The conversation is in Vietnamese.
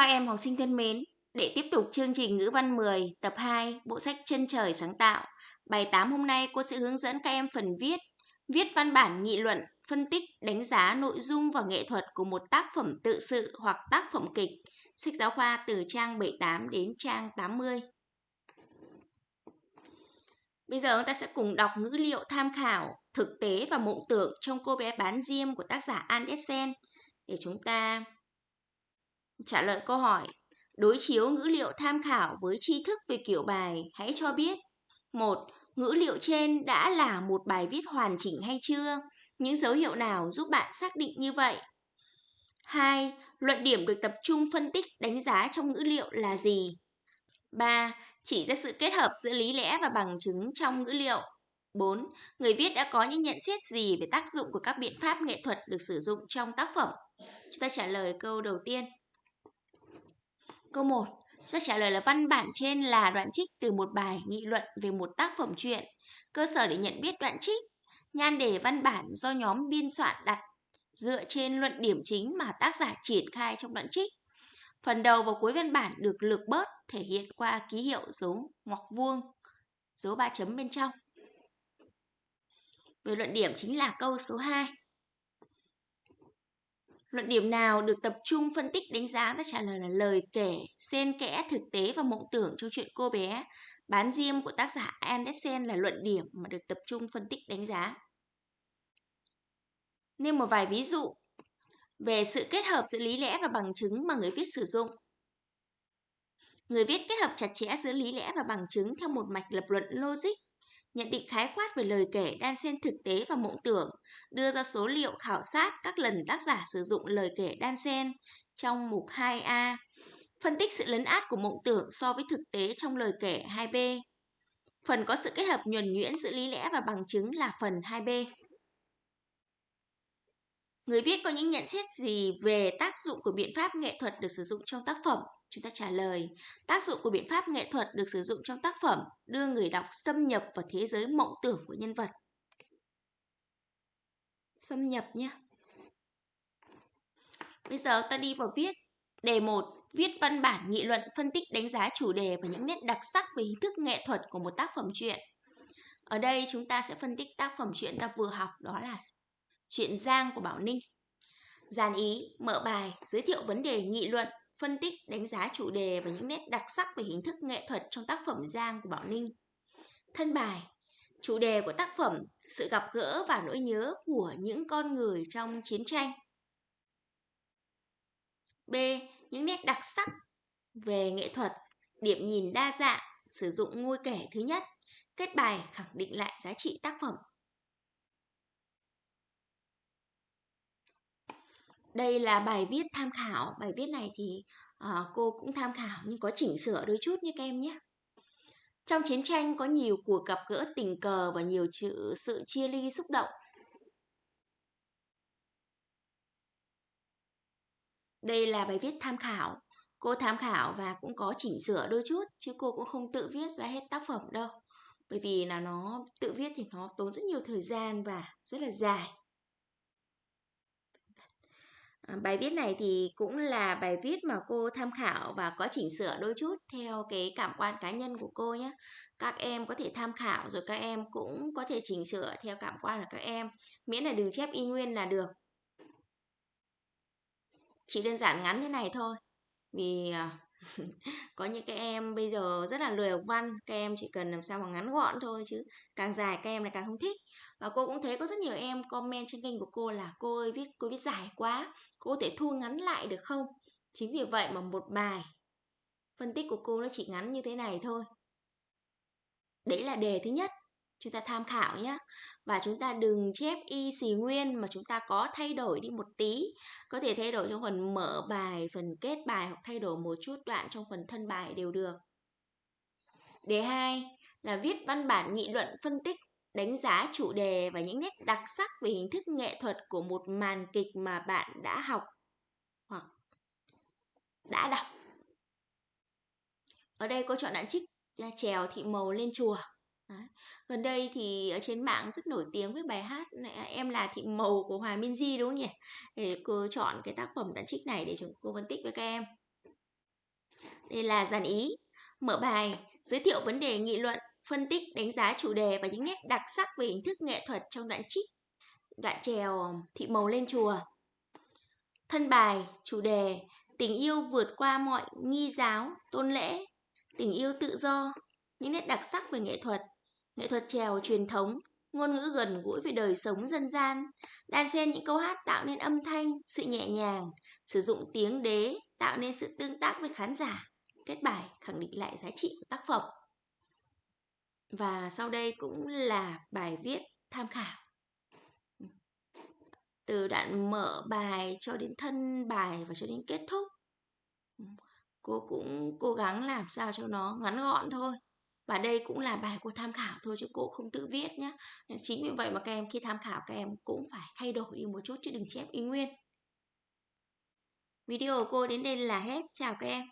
Các em học sinh thân mến, để tiếp tục chương trình ngữ văn 10 tập 2 bộ sách Chân trời sáng tạo, bài 8 hôm nay cô sẽ hướng dẫn các em phần viết, viết văn bản nghị luận, phân tích, đánh giá nội dung và nghệ thuật của một tác phẩm tự sự hoặc tác phẩm kịch. Sách giáo khoa từ trang 78 đến trang 80. Bây giờ chúng ta sẽ cùng đọc ngữ liệu tham khảo, thực tế và mộng tưởng trong cô bé bán diêm của tác giả Andersen để chúng ta trả lời câu hỏi. Đối chiếu ngữ liệu tham khảo với tri thức về kiểu bài, hãy cho biết. một Ngữ liệu trên đã là một bài viết hoàn chỉnh hay chưa? Những dấu hiệu nào giúp bạn xác định như vậy? 2. Luận điểm được tập trung phân tích đánh giá trong ngữ liệu là gì? 3. Chỉ ra sự kết hợp giữa lý lẽ và bằng chứng trong ngữ liệu. 4. Người viết đã có những nhận xét gì về tác dụng của các biện pháp nghệ thuật được sử dụng trong tác phẩm? Chúng ta trả lời câu đầu tiên. Câu 1. Sẽ trả lời là văn bản trên là đoạn trích từ một bài nghị luận về một tác phẩm truyện. Cơ sở để nhận biết đoạn trích, nhan đề văn bản do nhóm biên soạn đặt dựa trên luận điểm chính mà tác giả triển khai trong đoạn trích. Phần đầu và cuối văn bản được lược bớt thể hiện qua ký hiệu dấu ngoặc vuông, dấu ba chấm bên trong. Về luận điểm chính là câu số 2. Luận điểm nào được tập trung phân tích đánh giá ta trả lời là lời kể, xen kẽ thực tế và mộng tưởng trong chuyện cô bé. Bán diêm của tác giả Andersen là luận điểm mà được tập trung phân tích đánh giá. Nêu một vài ví dụ về sự kết hợp giữa lý lẽ và bằng chứng mà người viết sử dụng. Người viết kết hợp chặt chẽ giữa lý lẽ và bằng chứng theo một mạch lập luận logic nhận định khái quát về lời kể đan xen thực tế và mộng tưởng, đưa ra số liệu khảo sát các lần tác giả sử dụng lời kể đan xen trong mục 2A, phân tích sự lấn át của mộng tưởng so với thực tế trong lời kể 2B. Phần có sự kết hợp nhuần nhuyễn giữa lý lẽ và bằng chứng là phần 2B. Người viết có những nhận xét gì về tác dụng của biện pháp nghệ thuật được sử dụng trong tác phẩm? Chúng ta trả lời, tác dụng của biện pháp nghệ thuật được sử dụng trong tác phẩm đưa người đọc xâm nhập vào thế giới mộng tưởng của nhân vật. Xâm nhập nhé. Bây giờ ta đi vào viết. Đề 1. Viết văn bản nghị luận phân tích đánh giá chủ đề và những nét đặc sắc về hình thức nghệ thuật của một tác phẩm truyện. Ở đây chúng ta sẽ phân tích tác phẩm truyện ta vừa học đó là Chuyện Giang của Bảo Ninh. Giàn ý, mở bài, giới thiệu vấn đề nghị luận, phân tích, đánh giá chủ đề và những nét đặc sắc về hình thức nghệ thuật trong tác phẩm Giang của Bảo Ninh. Thân bài, chủ đề của tác phẩm, sự gặp gỡ và nỗi nhớ của những con người trong chiến tranh. B. Những nét đặc sắc về nghệ thuật, điểm nhìn đa dạng, sử dụng ngôi kể thứ nhất, kết bài khẳng định lại giá trị tác phẩm. Đây là bài viết tham khảo. Bài viết này thì uh, cô cũng tham khảo nhưng có chỉnh sửa đôi chút như các em nhé. Trong chiến tranh có nhiều cuộc gặp gỡ tình cờ và nhiều chữ, sự chia ly xúc động. Đây là bài viết tham khảo. Cô tham khảo và cũng có chỉnh sửa đôi chút chứ cô cũng không tự viết ra hết tác phẩm đâu. Bởi vì là nó tự viết thì nó tốn rất nhiều thời gian và rất là dài. Ờ, bài viết này thì cũng là bài viết mà cô tham khảo và có chỉnh sửa đôi chút theo cái cảm quan cá nhân của cô nhé. Các em có thể tham khảo rồi các em cũng có thể chỉnh sửa theo cảm quan của các em. Miễn là đừng chép y nguyên là được. Chỉ đơn giản ngắn thế này thôi. Vì ờ, có những cái em bây giờ rất là lười học văn, các em chỉ cần làm sao mà ngắn gọn thôi chứ càng dài các em lại càng không thích. Và cô cũng thấy có rất nhiều em comment trên kênh của cô là cô ơi, viết, cô viết dài quá, cô có thể thu ngắn lại được không? Chính vì vậy mà một bài phân tích của cô nó chỉ ngắn như thế này thôi. Đấy là đề thứ nhất chúng ta tham khảo nhé và chúng ta đừng chép y xì nguyên mà chúng ta có thay đổi đi một tí. Có thể thay đổi trong phần mở bài, phần kết bài hoặc thay đổi một chút đoạn trong phần thân bài đều được. Đề 2 là viết văn bản nghị luận phân tích, đánh giá chủ đề và những nét đặc sắc về hình thức nghệ thuật của một màn kịch mà bạn đã học hoặc đã đọc. Ở đây cô chọn đoạn trích trèo, thị màu lên chùa. Đấy. Gần đây thì ở trên mạng rất nổi tiếng với bài hát này, à, Em là thị màu của Hòa Minzy đúng không nhỉ? Để cô chọn cái tác phẩm đoạn trích này để chúng cô phân tích với các em. Đây là dàn ý. Mở bài, giới thiệu vấn đề nghị luận, phân tích, đánh giá chủ đề và những nét đặc sắc về hình thức nghệ thuật trong đoạn trích, đoạn trèo thị màu lên chùa. Thân bài, chủ đề, tình yêu vượt qua mọi nghi giáo, tôn lễ, tình yêu tự do, những nét đặc sắc về nghệ thuật, nghệ thuật trèo truyền thống, ngôn ngữ gần gũi về đời sống dân gian, đan xen những câu hát tạo nên âm thanh, sự nhẹ nhàng, sử dụng tiếng đế tạo nên sự tương tác với khán giả, kết bài khẳng định lại giá trị của tác phẩm. Và sau đây cũng là bài viết tham khảo. Từ đoạn mở bài cho đến thân bài và cho đến kết thúc. Cô cũng cố gắng làm sao cho nó ngắn gọn thôi và đây cũng là bài cô tham khảo thôi chứ cô không tự viết nhé chính vì vậy mà các em khi tham khảo các em cũng phải thay đổi đi một chút chứ đừng chép y nguyên. Video của cô đến đây là hết. Chào các em.